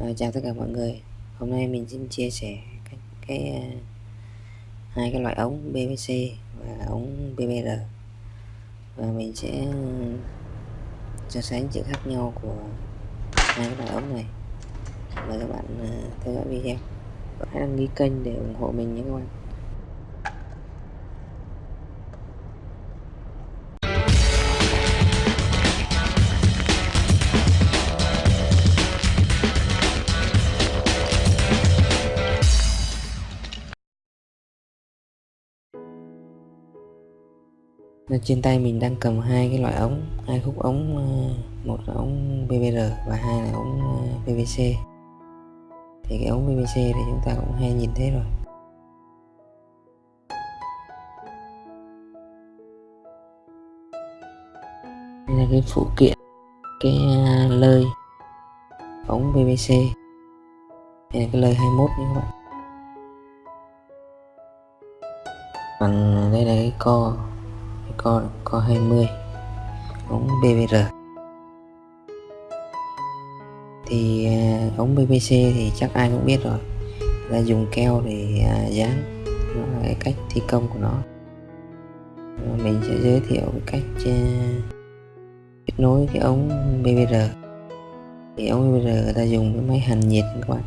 À, chào tất cả mọi người. Hôm nay mình xin chia sẻ cái, cái ờ, hai cái loại ống PVC và ống BBR và mình sẽ ừ, so sánh sự khác nhau của hai cái loại ống này. Mời các bạn ờ, theo dõi video. Và hãy đăng ký kênh để ủng hộ mình nhé các bạn. Nên trên tay mình đang cầm hai cái loại ống, hai khúc ống ờ, một là ống BBR và hai là ống ờ, PVC thì cái ống PVC thì chúng ta cũng hay nhìn thấy rồi. Đây là cái phụ kiện, cái ờ, lơi, ống PVC đây là cái lơi 21 nha các bạn. Còn đây là cái co co co 20 ống BBR thì à, ống PVC thì chắc ai cũng biết rồi. Là dùng keo để à, dán. Nó là cái cách thi công của nó. Mình sẽ giới thiệu cái cách à, kết nối cái ống BBR thì ống BBR người ta dùng cái máy hàn nhiệt các bạn.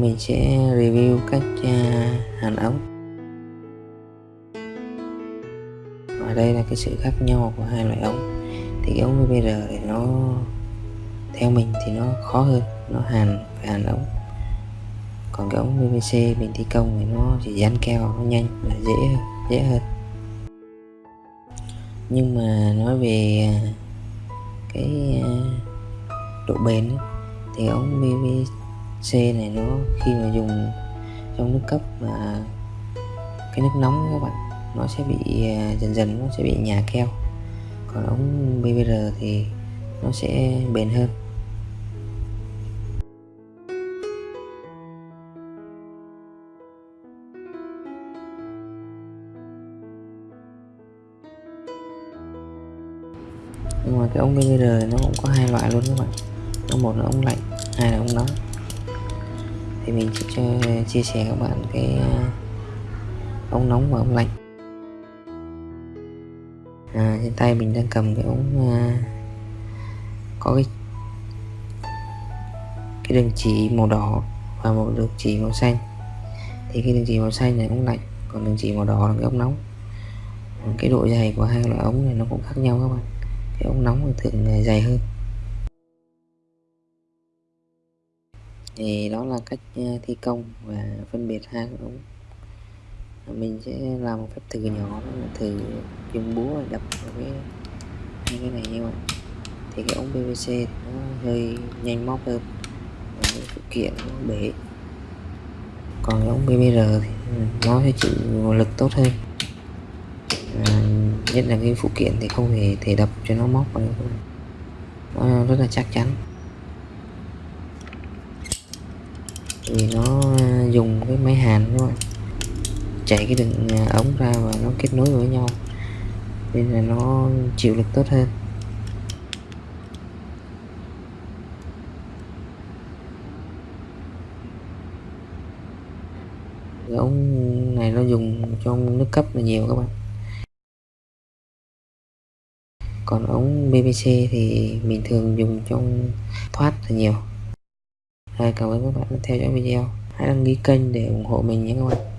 Mình sẽ review cách hàn ống. Đây là cái sự khác nhau của hai loại ống thì cái ống BBR thì nó, theo mình thì nó khó hơn, nó hàn, phải hàn ống. Còn cái ống PVC mình thi công thì nó chỉ dán keo, nó nhanh, là dễ hơn dễ hơn. Nhưng mà nói về à, cái à, độ bền thì ống PVC này nó khi mà dùng trong nước cấp mà cái nước nóng các bạn nó sẽ bị à, dần dần nó sẽ bị nhà keo. Còn ống BBR thì nó sẽ bền hơn. Nhưng mà cái ống BBR nó cũng có hai loại luôn các bạn. Nó một là ống lạnh, hai là ống nóng. Thì mình sẽ cho à, chia sẻ các bạn cái à, ống nóng và ống lạnh à, trên tay mình đang cầm cái ống à, có cái cái đường chỉ màu đỏ và một đường chỉ màu xanh. Thì cái đường chỉ màu xanh này ống lạnh còn đường chỉ màu đỏ là cái ống nóng. Cái độ dày của hai loại ống này nó cũng khác nhau các bạn. Cái ống nóng thường dày hơn. Thì đó là cách à, thi công và phân biệt hai ống mình sẽ làm một phép thử nhỏ thử dùng búa đập vào cái hai cái này như vậy. Thì cái ống PVC nó hơi nhanh móc hơn và cái phụ kiện nó bể. Còn cái ống PVR thì nó sẽ chịu lực tốt hơn. À, nhất là cái phụ kiện thì không hề thể đập cho nó móc vào được. Nó rất là chắc chắn. Vì nó dùng cái máy hàn các bạn chạy cái đường à, ống ra và nó kết nối với nhau. Nên là nó chịu lực tốt hơn. Cái ống này nó dùng trong nước cấp là nhiều các bạn. Còn ống PVC thì mình thường dùng trong thoát là nhiều. Rồi, cảm ơn các bạn đã theo dõi video. Hãy đăng ký kênh để ủng hộ mình nhé các bạn.